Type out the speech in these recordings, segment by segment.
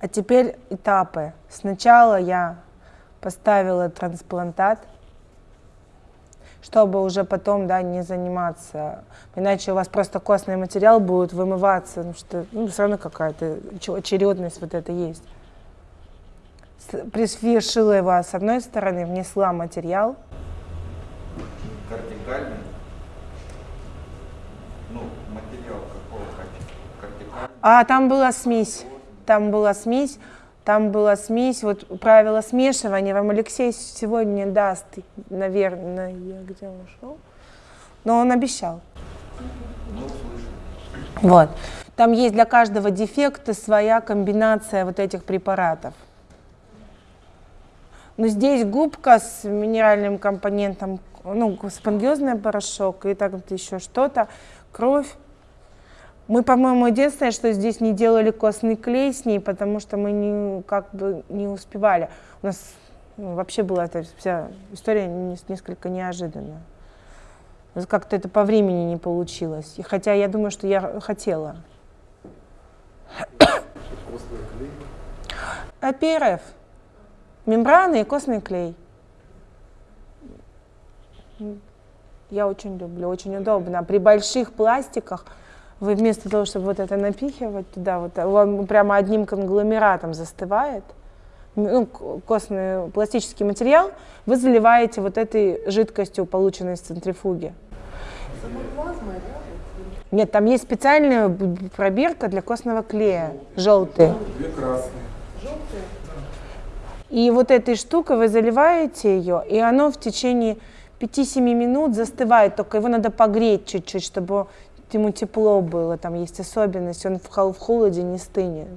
А теперь этапы. Сначала я поставила трансплантат, чтобы уже потом да, не заниматься. Иначе у вас просто костный материал будет вымываться, потому что ну, все равно какая-то очередность вот это есть. Пришила его с одной стороны, внесла материал. Кортикальный? Ну, материал какого кортикальный? А там была смесь. Там была смесь. Там была смесь, вот правило смешивания вам Алексей сегодня даст, наверное, где он ушел, но он обещал. Вот. Там есть для каждого дефекта своя комбинация вот этих препаратов. Но здесь губка с минеральным компонентом, ну, спонгиозный порошок и так вот еще что-то, кровь. Мы, по-моему, единственное, что здесь не делали костный клей с ней, потому что мы не, как бы не успевали. У нас ну, вообще была эта вся история несколько неожиданная. Как-то это по времени не получилось. И хотя я думаю, что я хотела. Костный клей? ПРФ. Мембраны и костный клей. Я очень люблю, очень удобно. При больших пластиках вы вместо того, чтобы вот это напихивать туда, вот, он прямо одним конгломератом застывает, ну, костный пластический материал, вы заливаете вот этой жидкостью, полученной из центрифуги. Нет, там есть специальная пробирка для костного клея, желтый. Две красные. И вот этой штукой вы заливаете ее, и оно в течение 5-7 минут застывает, только его надо погреть чуть-чуть, чтобы ему тепло было, там есть особенность, он в, в холоде не стынет.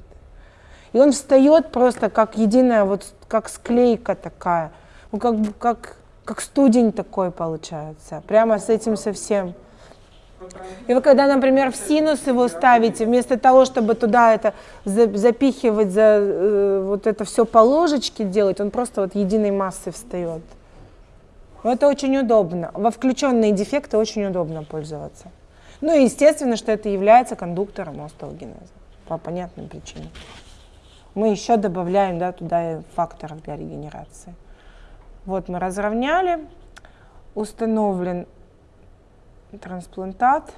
И он встает просто как единая, вот как склейка такая, ну как, как, как студень такой получается, прямо с этим совсем. И вы когда, например, в синус его ставите, вместо того, чтобы туда это запихивать, за, э, вот это все по ложечке делать, он просто вот единой массой встает. Это очень удобно. Во включенные дефекты очень удобно пользоваться. Ну и естественно, что это является кондуктором остеогенеза по понятным причинам. Мы еще добавляем да, туда факторов для регенерации. Вот мы разровняли, установлен трансплантат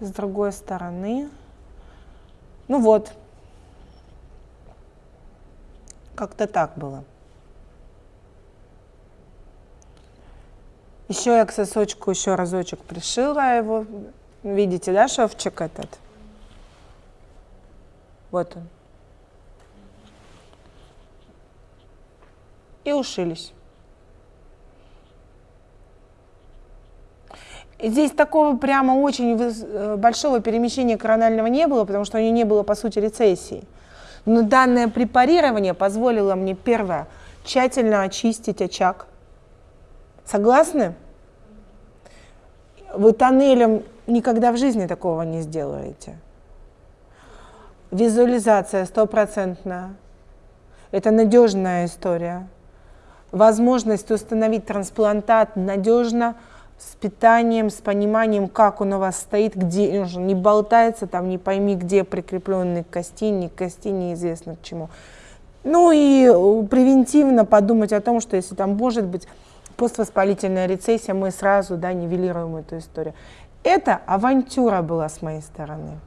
с другой стороны. Ну вот, как-то так было. Еще я к сосочку еще разочек пришила его. Видите, да, шовчик этот? Вот он. И ушились. Здесь такого прямо очень э, большого перемещения коронального не было, потому что у нее не было, по сути, рецессии. Но данное препарирование позволило мне, первое, тщательно очистить очаг. Согласны? Вы тоннелем никогда в жизни такого не сделаете. Визуализация стопроцентная. Это надежная история. Возможность установить трансплантат надежно – с питанием, с пониманием, как он у вас стоит, где он не болтается, там не пойми, где прикрепленный к кости, не к кости, неизвестно к чему. Ну и э, превентивно подумать о том, что если там может быть поствоспалительная рецессия, мы сразу да, нивелируем эту историю. Это авантюра была с моей стороны.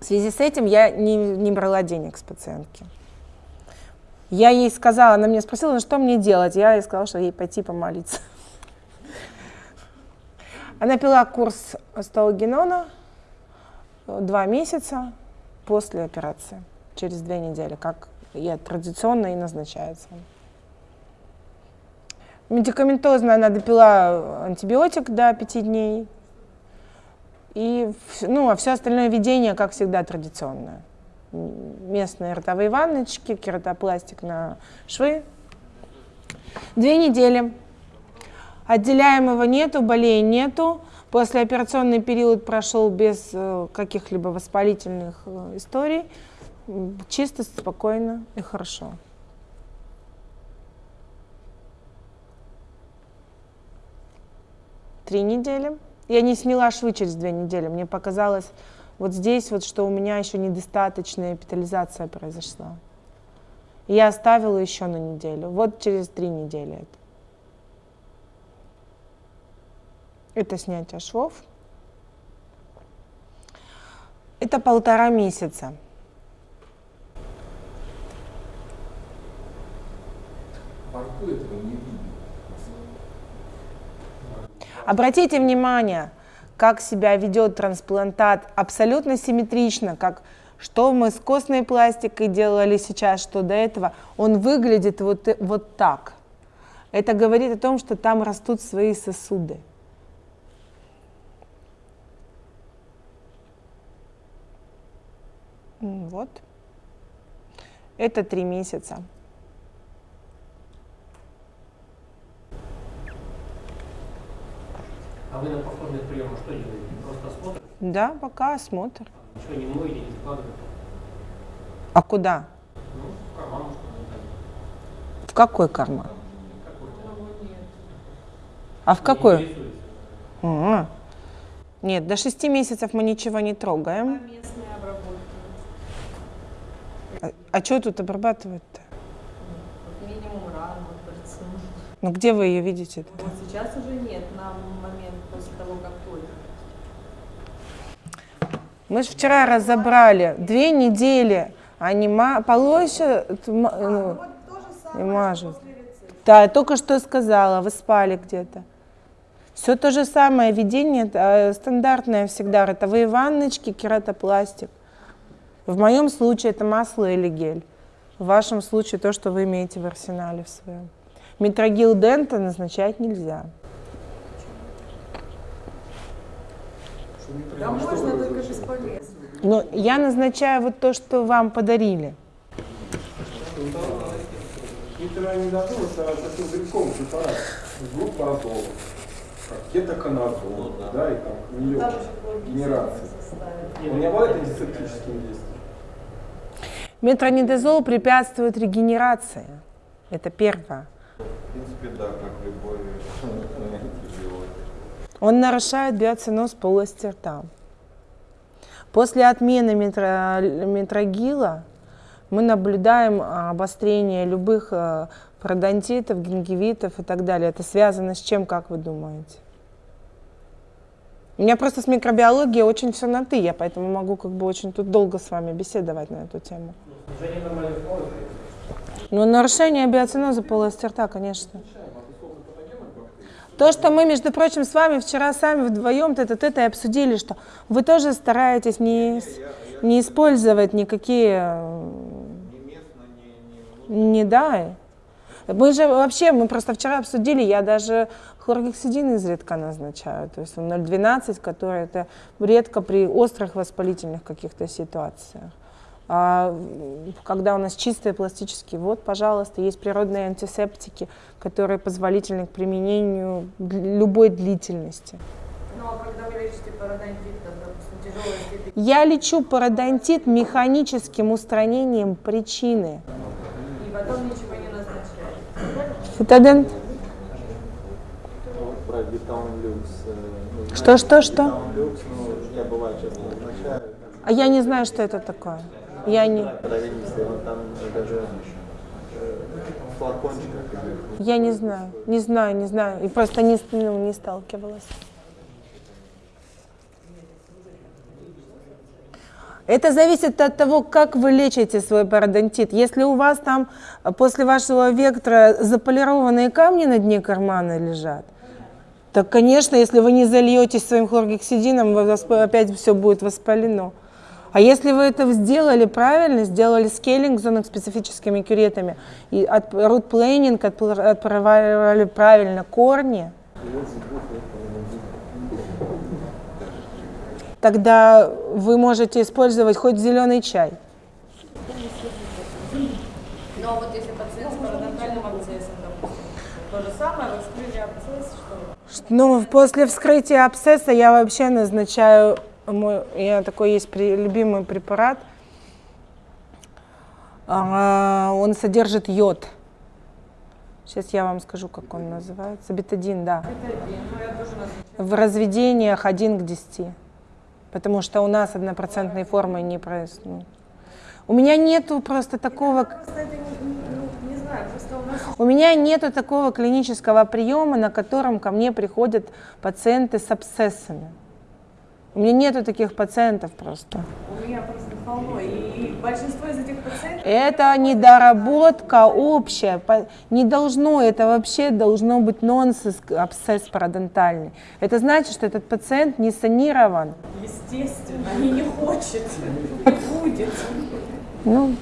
В связи с этим я не, не брала денег с пациентки. Я ей сказала, она меня спросила, ну что мне делать? Я ей сказала, что ей пойти помолиться. Она пила курс остеогенона два месяца после операции, через две недели, как и традиционно и назначается. Медикаментозно она допила антибиотик до пяти дней. И ну, а все остальное ведение, как всегда, традиционное. Местные ротовые ванночки, кератопластик на швы. Две недели. Отделяемого нету, болей нету. Послеоперационный период прошел без э, каких-либо воспалительных э, историй. Чисто, спокойно и хорошо. Три недели. Я не сняла швы через две недели. Мне показалось, Вот здесь вот, что у меня еще недостаточная эпитализация произошла. Я оставила еще на неделю. Вот через три недели это. Это снятие швов. Это полтора месяца. Рту этого не видно. Обратите внимание, как себя ведет трансплантат абсолютно симметрично, как что мы с костной пластикой делали сейчас, что до этого. Он выглядит вот, вот так. Это говорит о том, что там растут свои сосуды. Вот. Это три месяца. А вы на повторный прием что делаете? Просто осмотр? Да, пока осмотр. Ничего не моете, не складываете? А куда? Ну, в карман, куда-нибудь. В какой карман? А в Не какой? А. Нет, до шести месяцев мы ничего не трогаем. местные обработки. А, что тут обрабатывать-то? Минимум ран, вот. Ну где вы ее видите? Вот сейчас уже нет, на момент после того, как только. Мы же вчера разобрали две недели. Они ма- полоща, т- ма- ну, и мажут. Да, я только что сказала, вы спали где-то. Все то же самое, ведение э, стандартное всегда, ротовые ванночки, кератопластик. В моем случае это масло или гель. В вашем случае то, что вы имеете в арсенале в своем. Метрогил дента назначать нельзя. Да можно, только разрешили? Но я назначаю вот то, что вам подарили. Препарат с групп азола. Как кетоконазол, да, и там генерации. составы. Он не обладает антисептическим действием. Метронидазол препятствует регенерации. Это первое. В принципе, да, как любой антибиотик. Он нарушает биоценоз полости рта. После отмены метро- метрогила мы наблюдаем а, обострение любых а, пародонтитов, гингивитов и так далее. Это связано с чем, как вы думаете? У меня просто с микробиологией очень все на «ты», я поэтому могу как бы очень тут долго с вами беседовать на эту тему. Флоры. Ну, нарушение биоценоза полости рта, конечно. То, что мы, между прочим, с вами вчера сами вдвоем это это и обсудили, что вы тоже стараетесь не, не использовать никакие э, не да. Мы же вообще, мы просто вчера обсудили, я даже хлоргексидин изредка назначаю, то есть 0,12, который это редко при острых воспалительных каких-то ситуациях. А когда у нас чистые пластические, вот, пожалуйста, есть природные антисептики, которые позволительны к применению любой длительности. Ну а когда вы лечите пародонтит, там, допустим, Я лечу пародонтит механическим устранением причины. и потом ничего не назначаете. Фитодент. Люкс. э, ну, Что, что, что? Ну. А я не знаю, что это такое. Я не, э, я не знаю, не знаю, не знаю. И просто не, ну, не сталкивалась. Это зависит от того, как вы лечите свой пародонтит. Если у вас там э, после вашего вектора заполированные камни на дне кармана лежат, так, конечно, если вы не зальетесь своим хлоргексидином, у вас опять все будет воспалено. А если вы это сделали правильно, сделали скейлинг зонок специфическими кюретами, и от рут-плейнинг, отправили правильно корни, тогда вы можете использовать хоть зеленый чай. Ну а вот если пациент с парадонтальным абсцессом, допустим, то же самое, вы вскрыли абсцесс, что Ну, после вскрытия абсцесса я вообще назначаю, мой, я такой есть при- любимый препарат, А, он содержит йод. Сейчас я вам скажу, как он называется. Бетадин, да. ну. В разведениях 1 к 10. потому что у нас однопроцентной формы не происходит. У меня нету просто такого... Ну, У меня нету такого клинического приема, на котором ко мне приходят пациенты с абсцессами. У меня нету таких пациентов просто. у меня просто полно. И, и большинство из этих пациентов Это недоработка общая. Не должно, это вообще должно быть нонсенс, абсцесс парадонтальный. Это значит, что этот пациент не санирован. естественно, они не хочет. Не будет. Ну,